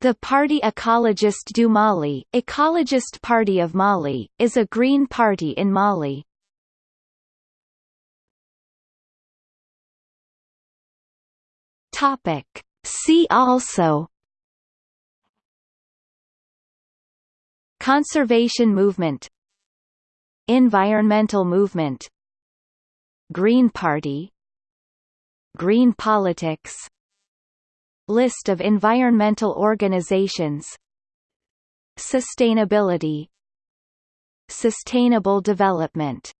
The Parti Ecologiste du Mali Ecologist Party of Mali, is a green party in Mali. Topic. See also Conservation movement Environmental movement Green Party Green politics List of environmental organizations. Sustainability. Sustainable development